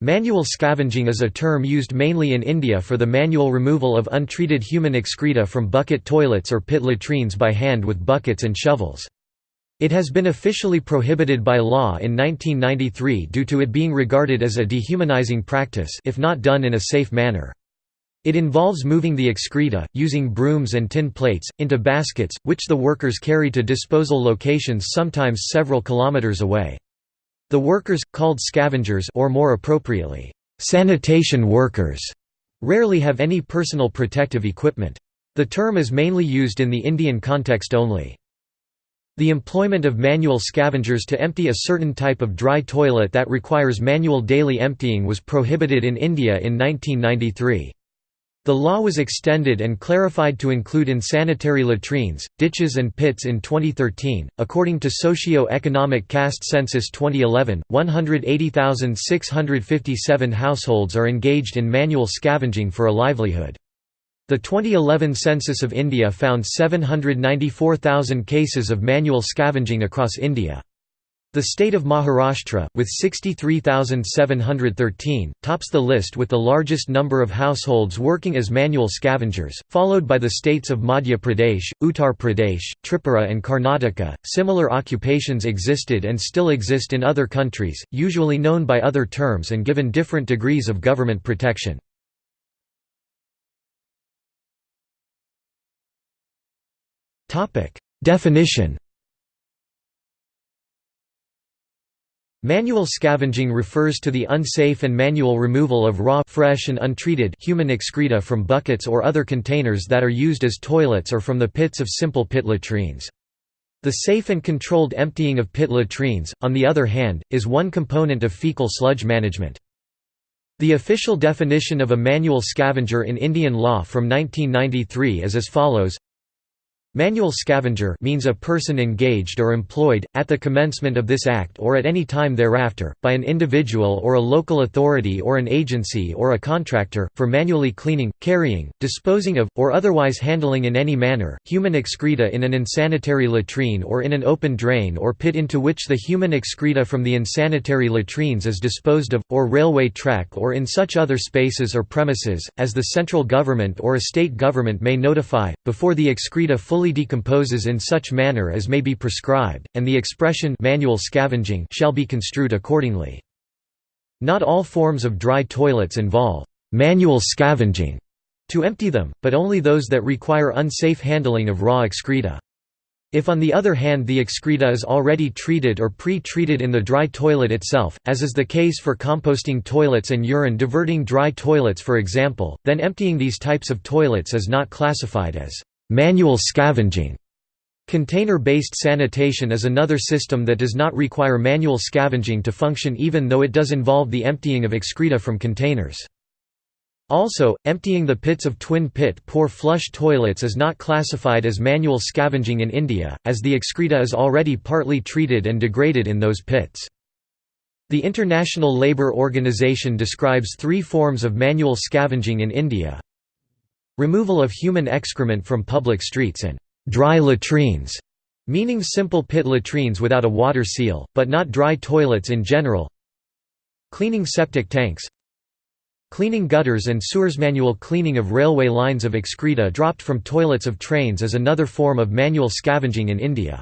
Manual scavenging is a term used mainly in India for the manual removal of untreated human excreta from bucket toilets or pit latrines by hand with buckets and shovels. It has been officially prohibited by law in 1993 due to it being regarded as a dehumanizing practice if not done in a safe manner. It involves moving the excreta, using brooms and tin plates, into baskets, which the workers carry to disposal locations sometimes several kilometers away. The workers, called scavengers or more appropriately, sanitation workers, rarely have any personal protective equipment. The term is mainly used in the Indian context only. The employment of manual scavengers to empty a certain type of dry toilet that requires manual daily emptying was prohibited in India in 1993. The law was extended and clarified to include insanitary latrines, ditches, and pits in 2013. According to Socio-Economic Caste Census 2011, 180,657 households are engaged in manual scavenging for a livelihood. The 2011 census of India found 794,000 cases of manual scavenging across India. The state of Maharashtra, with 63,713, tops the list with the largest number of households working as manual scavengers, followed by the states of Madhya Pradesh, Uttar Pradesh, Tripura, and Karnataka. Similar occupations existed and still exist in other countries, usually known by other terms and given different degrees of government protection. Definition Manual scavenging refers to the unsafe and manual removal of raw fresh and untreated human excreta from buckets or other containers that are used as toilets or from the pits of simple pit latrines. The safe and controlled emptying of pit latrines, on the other hand, is one component of fecal sludge management. The official definition of a manual scavenger in Indian law from 1993 is as follows Manual scavenger means a person engaged or employed, at the commencement of this act or at any time thereafter, by an individual or a local authority or an agency or a contractor, for manually cleaning, carrying, disposing of, or otherwise handling in any manner, human excreta in an insanitary latrine or in an open drain or pit into which the human excreta from the insanitary latrines is disposed of, or railway track or in such other spaces or premises, as the central government or a state government may notify, before the excreta fully fully decomposes in such manner as may be prescribed, and the expression manual scavenging shall be construed accordingly. Not all forms of dry toilets involve manual scavenging to empty them, but only those that require unsafe handling of raw excreta. If on the other hand the excreta is already treated or pre-treated in the dry toilet itself, as is the case for composting toilets and urine diverting dry toilets for example, then emptying these types of toilets is not classified as Manual scavenging Container-based sanitation is another system that does not require manual scavenging to function even though it does involve the emptying of excreta from containers. Also, emptying the pits of twin-pit pour flush toilets is not classified as manual scavenging in India, as the excreta is already partly treated and degraded in those pits. The International Labour Organization describes three forms of manual scavenging in India, Removal of human excrement from public streets and dry latrines, meaning simple pit latrines without a water seal, but not dry toilets in general. Cleaning septic tanks. Cleaning gutters and sewers Manual cleaning of railway lines of excreta dropped from toilets of trains is another form of manual scavenging in India.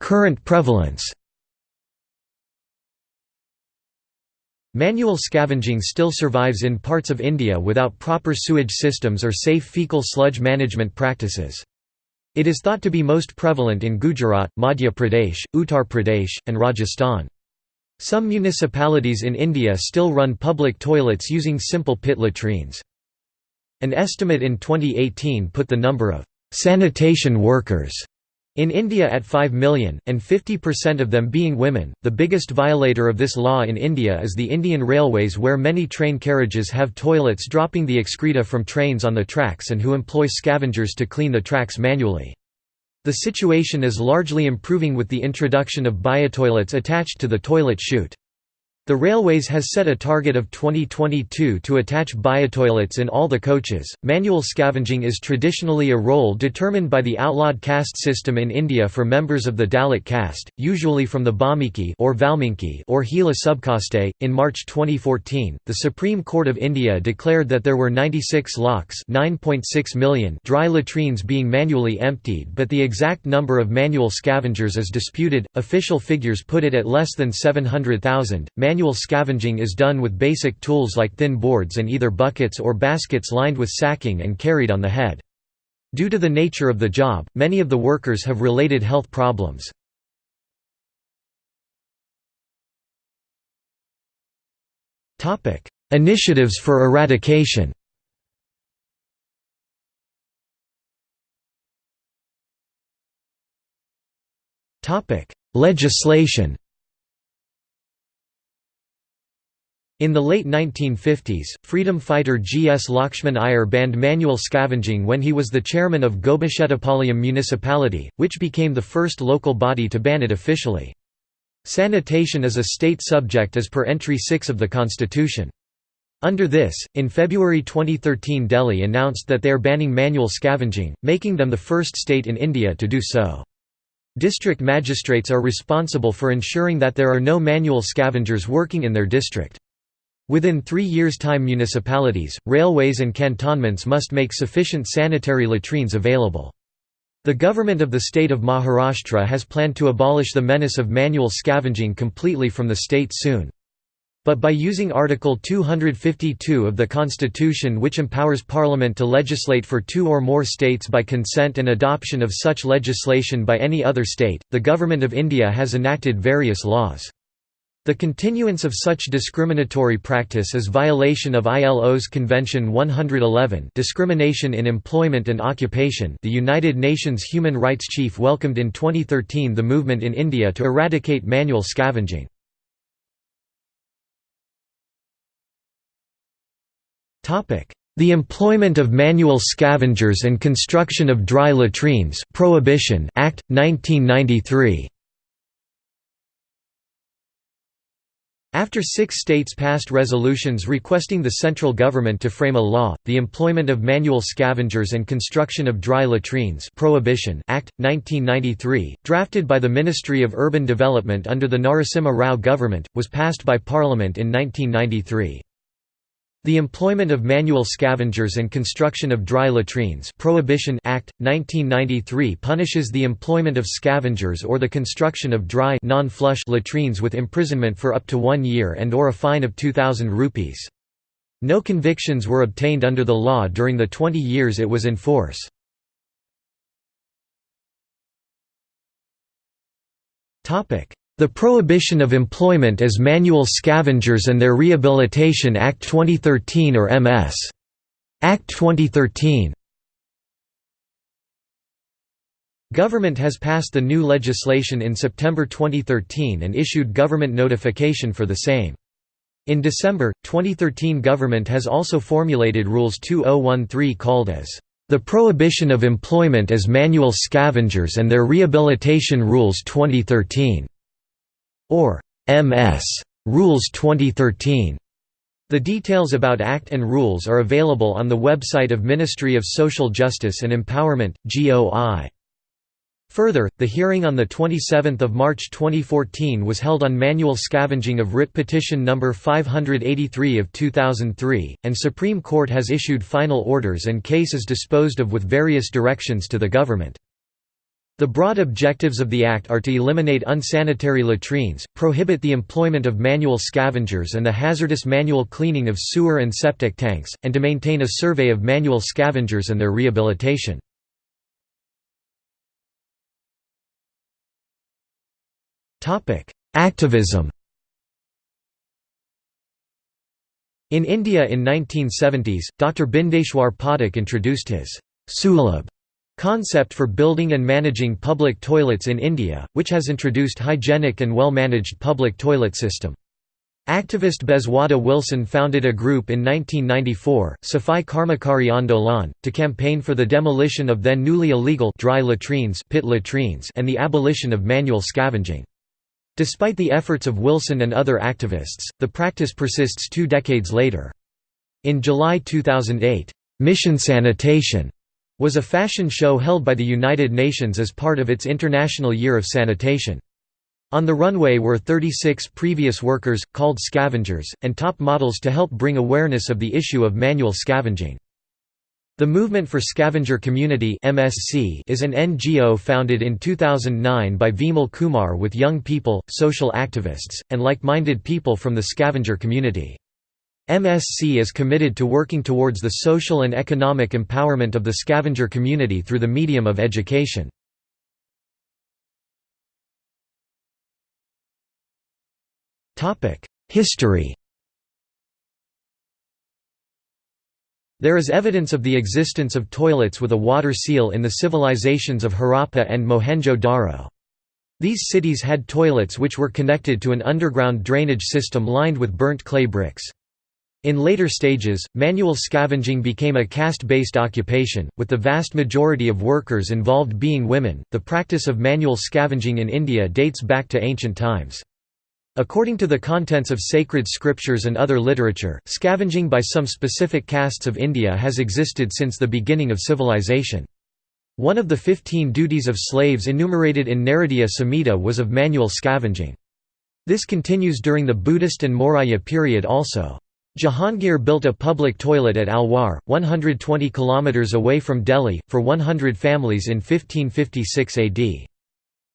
Current prevalence Manual scavenging still survives in parts of India without proper sewage systems or safe fecal sludge management practices. It is thought to be most prevalent in Gujarat, Madhya Pradesh, Uttar Pradesh, and Rajasthan. Some municipalities in India still run public toilets using simple pit latrines. An estimate in 2018 put the number of sanitation workers in India at 5 million, and 50% of them being women, the biggest violator of this law in India is the Indian Railways where many train carriages have toilets dropping the excreta from trains on the tracks and who employ scavengers to clean the tracks manually. The situation is largely improving with the introduction of biotoilets attached to the toilet chute. The Railways has set a target of 2022 to attach biotoilets in all the coaches. Manual scavenging is traditionally a role determined by the outlawed caste system in India for members of the Dalit caste, usually from the Valmiki or Balmiki or Hela subcaste. In March 2014, the Supreme Court of India declared that there were 96 lakhs (9.6 million) dry latrines being manually emptied, but the exact number of manual scavengers is disputed. Official figures put it at less than 700,000. Manual scavenging is done with basic tools like thin boards and either buckets or baskets lined with sacking and carried on the head. Due to the nature of the job, many of the workers have related health problems. Initiatives for eradication Legislation In the late 1950s, freedom fighter G. S. Lakshman Iyer banned manual scavenging when he was the chairman of Gobichettipalayam municipality, which became the first local body to ban it officially. Sanitation is a state subject as per entry 6 of the constitution. Under this, in February 2013 Delhi announced that they are banning manual scavenging, making them the first state in India to do so. District magistrates are responsible for ensuring that there are no manual scavengers working in their district. Within three years' time municipalities, railways and cantonments must make sufficient sanitary latrines available. The government of the state of Maharashtra has planned to abolish the menace of manual scavenging completely from the state soon. But by using Article 252 of the Constitution which empowers Parliament to legislate for two or more states by consent and adoption of such legislation by any other state, the Government of India has enacted various laws. The continuance of such discriminatory practice is violation of ILO's Convention 111 Discrimination in Employment and Occupation. The United Nations Human Rights Chief welcomed in 2013 the movement in India to eradicate manual scavenging. The Employment of Manual Scavengers and Construction of Dry Latrines Prohibition Act, 1993 After six states passed resolutions requesting the central government to frame a law, the Employment of Manual Scavengers and Construction of Dry Latrines Prohibition Act, 1993, drafted by the Ministry of Urban Development under the Narasimha Rao government, was passed by Parliament in 1993. The Employment of Manual Scavengers and Construction of Dry Latrines Prohibition Act, 1993 punishes the employment of scavengers or the construction of dry non-flush latrines with imprisonment for up to one year and or a fine of 2,000 rupees. No convictions were obtained under the law during the 20 years it was in force. The Prohibition of Employment as Manual Scavengers and Their Rehabilitation Act 2013 or MS. Act 2013 Government has passed the new legislation in September 2013 and issued government notification for the same. In December, 2013 government has also formulated Rules 2013 called as the Prohibition of Employment as Manual Scavengers and Their Rehabilitation Rules 2013 or MS Rules 2013. The details about Act and rules are available on the website of Ministry of Social Justice and Empowerment, GOI. Further, the hearing on 27 March 2014 was held on manual scavenging of writ petition No. 583 of 2003, and Supreme Court has issued final orders and cases disposed of with various directions to the government. The broad objectives of the Act are to eliminate unsanitary latrines, prohibit the employment of manual scavengers and the hazardous manual cleaning of sewer and septic tanks, and to maintain a survey of manual scavengers and their rehabilitation. Activism In India in 1970s, Dr. Bindeshwar Pathak introduced his Sulabh Concept for building and managing public toilets in India, which has introduced hygienic and well-managed public toilet system. Activist Bezwada Wilson founded a group in 1994, Safai Karmachari Andolan, to campaign for the demolition of then newly illegal dry latrines, pit latrines and the abolition of manual scavenging. Despite the efforts of Wilson and other activists, the practice persists two decades later. In July 2008, Mission Sanitation was a fashion show held by the United Nations as part of its International Year of Sanitation. On the runway were 36 previous workers, called scavengers, and top models to help bring awareness of the issue of manual scavenging. The Movement for Scavenger Community (MSC) is an NGO founded in 2009 by Vimal Kumar with young people, social activists, and like-minded people from the scavenger community. MSC is committed to working towards the social and economic empowerment of the scavenger community through the medium of education. History There is evidence of the existence of toilets with a water seal in the civilizations of Harappa and Mohenjo-Daro. These cities had toilets which were connected to an underground drainage system lined with burnt clay bricks. In later stages, manual scavenging became a caste-based occupation, with the vast majority of workers involved being women. The practice of manual scavenging in India dates back to ancient times. According to the contents of sacred scriptures and other literature, scavenging by some specific castes of India has existed since the beginning of civilization. One of the fifteen duties of slaves enumerated in Naradiya Samhita was of manual scavenging. This continues during the Buddhist and Maurya period also. Jahangir built a public toilet at Alwar, 120 km away from Delhi, for 100 families in 1556 AD.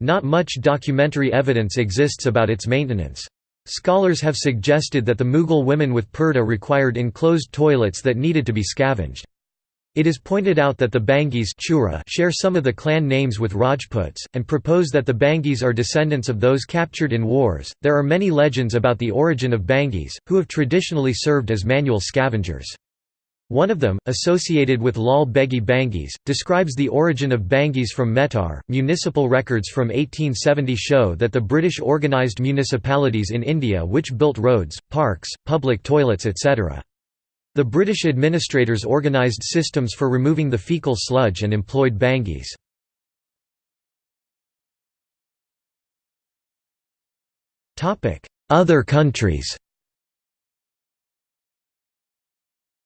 Not much documentary evidence exists about its maintenance. Scholars have suggested that the Mughal women with purdah required enclosed toilets that needed to be scavenged. It is pointed out that the Bangis Chura share some of the clan names with Rajputs, and propose that the Bangis are descendants of those captured in wars. There are many legends about the origin of Bangis, who have traditionally served as manual scavengers. One of them, associated with Lal Begi Bangis, describes the origin of Bangis from Mehtar. Municipal records from 1870 show that the British organised municipalities in India which built roads, parks, public toilets etc. The British administrators organised systems for removing the fecal sludge and employed Bangis. Other countries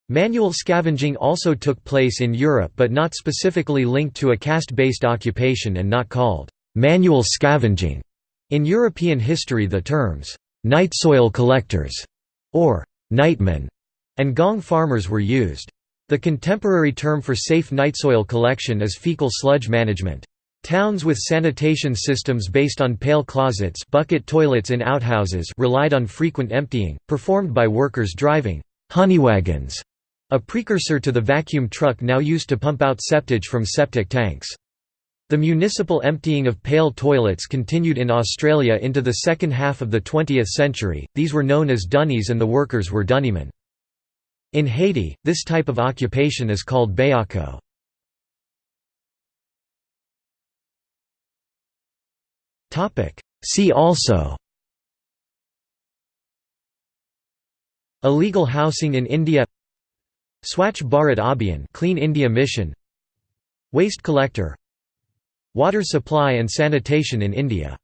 Manual scavenging also took place in Europe but not specifically linked to a caste-based occupation and not called «manual scavenging». In European history the terms «night soil collectors» or «nightmen» and gong farmers were used. The contemporary term for safe night soil collection is fecal sludge management. Towns with sanitation systems based on pail closets bucket toilets in outhouses relied on frequent emptying, performed by workers driving «honeywagons» A precursor to the vacuum truck now used to pump out septage from septic tanks. The municipal emptying of pail toilets continued in Australia into the second half of the 20th century, these were known as dunnies and the workers were dunnymen. In Haiti, this type of occupation is called bayako. See also Illegal housing in India Swachh Bharat Abhiyan Clean India Mission Waste collector Water supply and sanitation in India